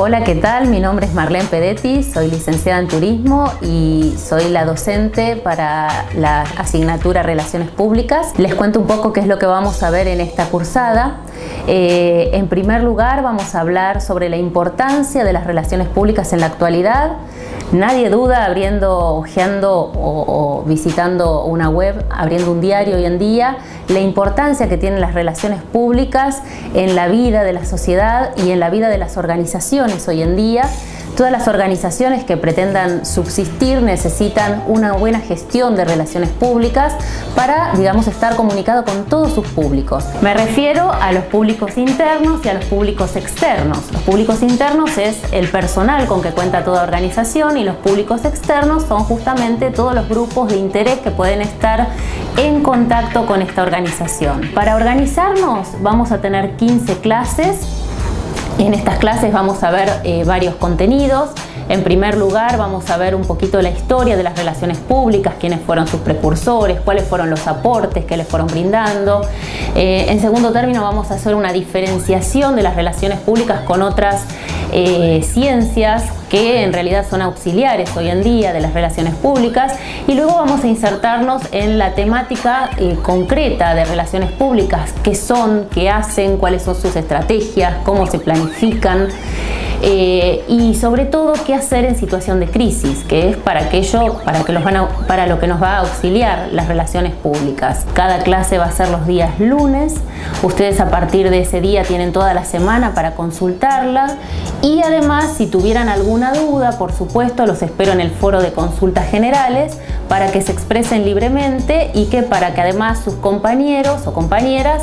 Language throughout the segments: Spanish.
Hola, ¿qué tal? Mi nombre es Marlene Pedetti, soy licenciada en Turismo y soy la docente para la asignatura Relaciones Públicas. Les cuento un poco qué es lo que vamos a ver en esta cursada. Eh, en primer lugar, vamos a hablar sobre la importancia de las relaciones públicas en la actualidad. Nadie duda abriendo, ojeando o, o visitando una web, abriendo un diario hoy en día, la importancia que tienen las relaciones públicas en la vida de la sociedad y en la vida de las organizaciones hoy en día Todas las organizaciones que pretendan subsistir necesitan una buena gestión de relaciones públicas para, digamos, estar comunicado con todos sus públicos. Me refiero a los públicos internos y a los públicos externos. Los públicos internos es el personal con que cuenta toda organización y los públicos externos son justamente todos los grupos de interés que pueden estar en contacto con esta organización. Para organizarnos vamos a tener 15 clases en estas clases vamos a ver eh, varios contenidos. En primer lugar vamos a ver un poquito la historia de las relaciones públicas, quiénes fueron sus precursores, cuáles fueron los aportes que les fueron brindando. Eh, en segundo término vamos a hacer una diferenciación de las relaciones públicas con otras eh, ciencias que en realidad son auxiliares hoy en día de las relaciones públicas y luego vamos a insertarnos en la temática eh, concreta de relaciones públicas, qué son, qué hacen, cuáles son sus estrategias, cómo se planifican eh, y sobre todo qué hacer en situación de crisis, que es para aquello, para, que los van para lo que nos va a auxiliar las relaciones públicas. Cada clase va a ser los días lunes, ustedes a partir de ese día tienen toda la semana para consultarla y además si tuvieran alguna duda, por supuesto, los espero en el foro de consultas generales para que se expresen libremente y que para que además sus compañeros o compañeras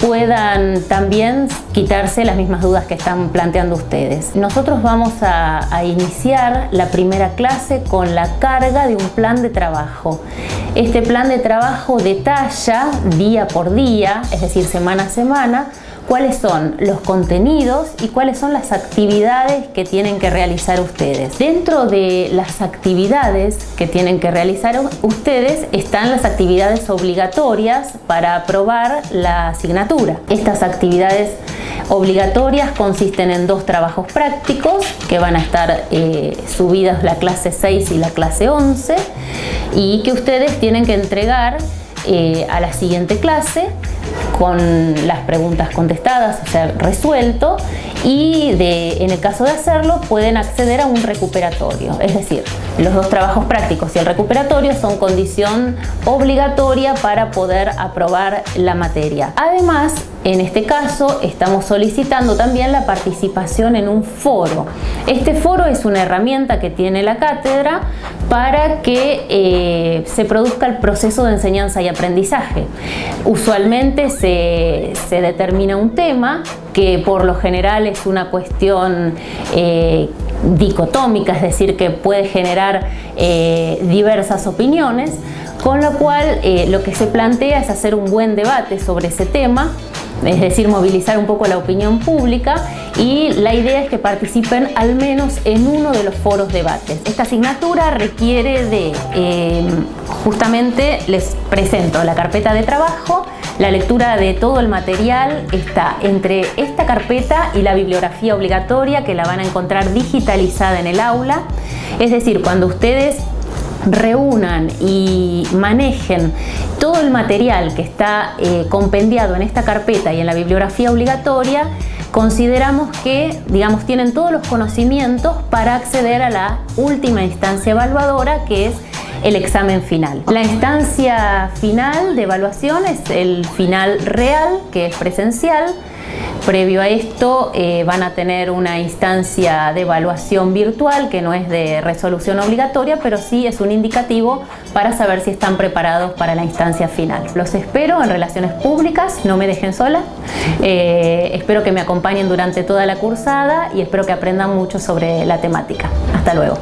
puedan también quitarse las mismas dudas que están planteando ustedes. Nosotros vamos a, iniciar la primera clase con la carga de un plan de trabajo. Este plan de trabajo detalla día por día, es decir, semana a semana, cuáles son los contenidos y cuáles son las actividades que tienen que realizar ustedes. Dentro de las actividades que tienen que realizar ustedes están las actividades obligatorias para aprobar la asignatura. Estas actividades obligatorias consisten en dos trabajos prácticos que van a estar eh, subidas la clase 6 y la clase 11 y que ustedes tienen que entregar eh, a la siguiente clase con las preguntas contestadas, o sea, resuelto y en el caso de hacerlo pueden acceder a un recuperatorio. Es decir, los dos trabajos prácticos y el recuperatorio son condición obligatoria para poder aprobar la materia. Además, en este caso estamos solicitando también la participación en un foro. Este foro es una herramienta que tiene la cátedra para que eh, se produzca el proceso de enseñanza y aprendizaje. Usualmente se, determina un tema que por lo general es una cuestión eh, dicotómica, es decir, que puede generar eh, diversas opiniones, con lo cual lo que se plantea es hacer un buen debate sobre ese tema es decir, movilizar un poco la opinión pública y la idea es que participen al menos en uno de los foros debates. Esta asignatura requiere de, em, justamente les presento la carpeta de trabajo, la lectura de todo el material está entre esta carpeta y la bibliografía obligatoria que la van a encontrar digitalizada en el aula. Es decir, cuando ustedes reúnan y manejen todo el material que está eh, compendiado en esta carpeta y en la bibliografía obligatoria, consideramos que digamos, tienen todos los conocimientos para acceder a la última instancia evaluadora que es el examen final. La instancia final de evaluación es el final real, que es presencial, Previo a esto eh, van a tener una instancia de evaluación virtual que no es de resolución obligatoria, pero sí es un indicativo para saber si están preparados para la instancia final. Los espero en Relaciones Públicas, no me dejen sola. Eh, espero que me acompañen durante toda la cursada y espero que aprendan mucho sobre la temática. Hasta luego.